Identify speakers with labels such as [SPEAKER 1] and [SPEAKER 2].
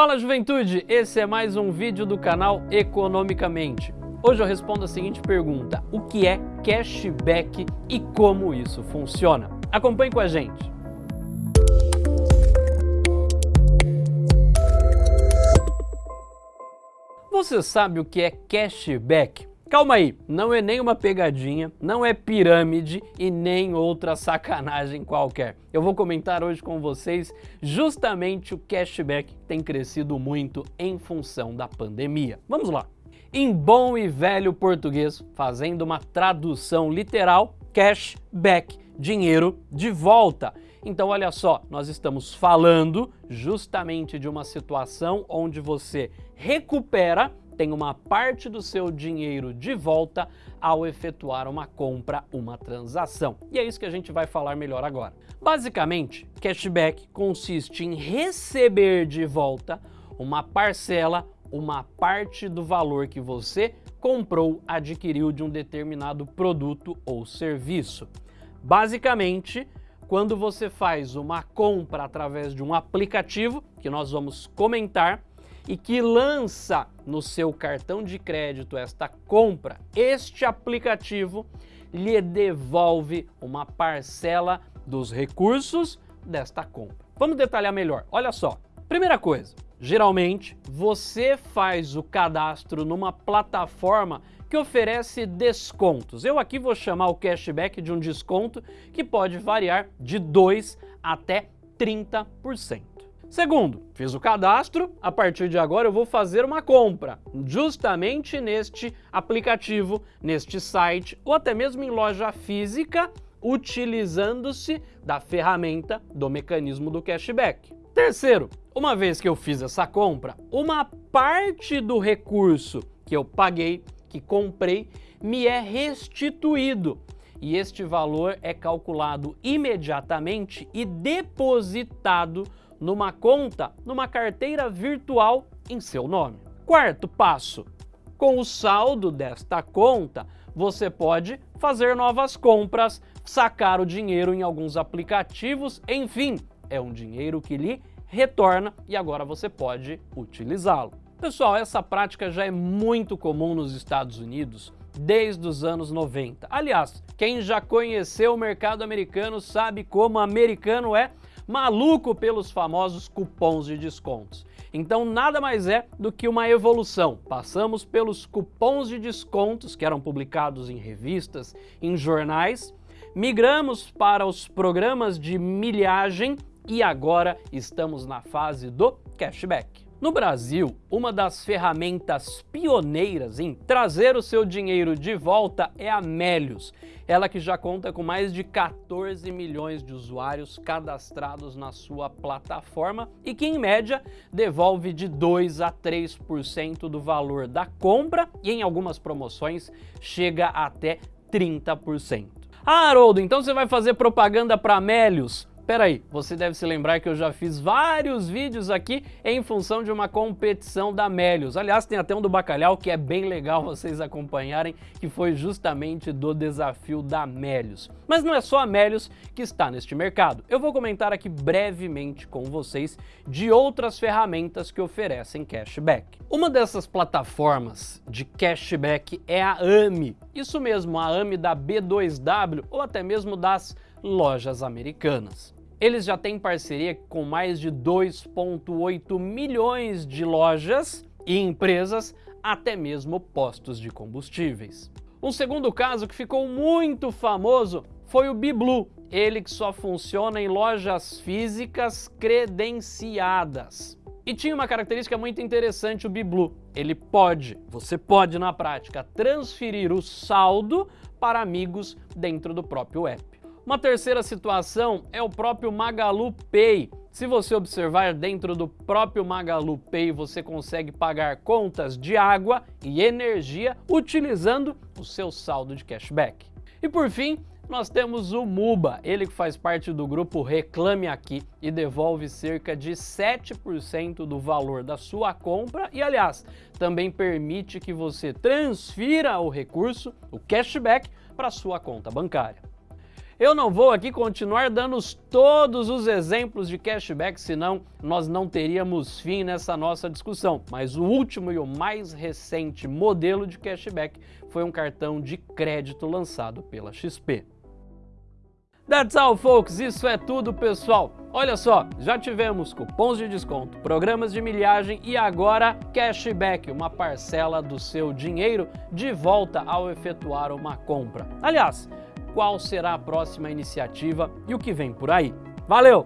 [SPEAKER 1] Fala juventude, esse é mais um vídeo do canal Economicamente. Hoje eu respondo a seguinte pergunta, o que é cashback e como isso funciona? Acompanhe com a gente. Você sabe o que é cashback? Calma aí, não é nem uma pegadinha, não é pirâmide e nem outra sacanagem qualquer. Eu vou comentar hoje com vocês justamente o cashback que tem crescido muito em função da pandemia. Vamos lá! Em bom e velho português, fazendo uma tradução literal, cashback, dinheiro de volta. Então olha só, nós estamos falando justamente de uma situação onde você recupera tem uma parte do seu dinheiro de volta ao efetuar uma compra, uma transação. E é isso que a gente vai falar melhor agora. Basicamente, cashback consiste em receber de volta uma parcela, uma parte do valor que você comprou, adquiriu de um determinado produto ou serviço. Basicamente, quando você faz uma compra através de um aplicativo, que nós vamos comentar, e que lança no seu cartão de crédito esta compra, este aplicativo lhe devolve uma parcela dos recursos desta compra. Vamos detalhar melhor. Olha só. Primeira coisa, geralmente você faz o cadastro numa plataforma que oferece descontos. Eu aqui vou chamar o cashback de um desconto que pode variar de 2 até 30%. Segundo, fiz o cadastro, a partir de agora eu vou fazer uma compra, justamente neste aplicativo, neste site ou até mesmo em loja física, utilizando-se da ferramenta do mecanismo do cashback. Terceiro, uma vez que eu fiz essa compra, uma parte do recurso que eu paguei, que comprei, me é restituído e este valor é calculado imediatamente e depositado numa conta, numa carteira virtual em seu nome. Quarto passo, com o saldo desta conta, você pode fazer novas compras, sacar o dinheiro em alguns aplicativos, enfim, é um dinheiro que lhe retorna e agora você pode utilizá-lo. Pessoal, essa prática já é muito comum nos Estados Unidos desde os anos 90. Aliás, quem já conheceu o mercado americano sabe como americano é maluco pelos famosos cupons de descontos. Então nada mais é do que uma evolução. Passamos pelos cupons de descontos que eram publicados em revistas, em jornais, migramos para os programas de milhagem e agora estamos na fase do cashback. No Brasil, uma das ferramentas pioneiras em trazer o seu dinheiro de volta é a Melios, ela que já conta com mais de 14 milhões de usuários cadastrados na sua plataforma e que, em média, devolve de 2 a 3% do valor da compra e, em algumas promoções, chega até 30%. Ah, Haroldo, então você vai fazer propaganda para Melios? Espera aí, você deve se lembrar que eu já fiz vários vídeos aqui em função de uma competição da Melios. Aliás, tem até um do Bacalhau que é bem legal vocês acompanharem, que foi justamente do desafio da Melios. Mas não é só a Melios que está neste mercado. Eu vou comentar aqui brevemente com vocês de outras ferramentas que oferecem cashback. Uma dessas plataformas de cashback é a AMI. Isso mesmo, a AMI da B2W ou até mesmo das lojas americanas. Eles já têm parceria com mais de 2,8 milhões de lojas e empresas, até mesmo postos de combustíveis. Um segundo caso que ficou muito famoso foi o BiBlue, ele que só funciona em lojas físicas credenciadas. E tinha uma característica muito interessante o BiBlue, ele pode, você pode na prática, transferir o saldo para amigos dentro do próprio app. Uma terceira situação é o próprio Magalu Pay. Se você observar dentro do próprio Magalu Pay, você consegue pagar contas de água e energia utilizando o seu saldo de cashback. E por fim, nós temos o Muba, ele que faz parte do grupo Reclame Aqui e devolve cerca de 7% do valor da sua compra e, aliás, também permite que você transfira o recurso, o cashback, para sua conta bancária. Eu não vou aqui continuar dando todos os exemplos de cashback, senão nós não teríamos fim nessa nossa discussão. Mas o último e o mais recente modelo de cashback foi um cartão de crédito lançado pela XP. That's all, folks. Isso é tudo, pessoal. Olha só, já tivemos cupons de desconto, programas de milhagem e agora cashback, uma parcela do seu dinheiro de volta ao efetuar uma compra. Aliás, qual será a próxima iniciativa e o que vem por aí? Valeu!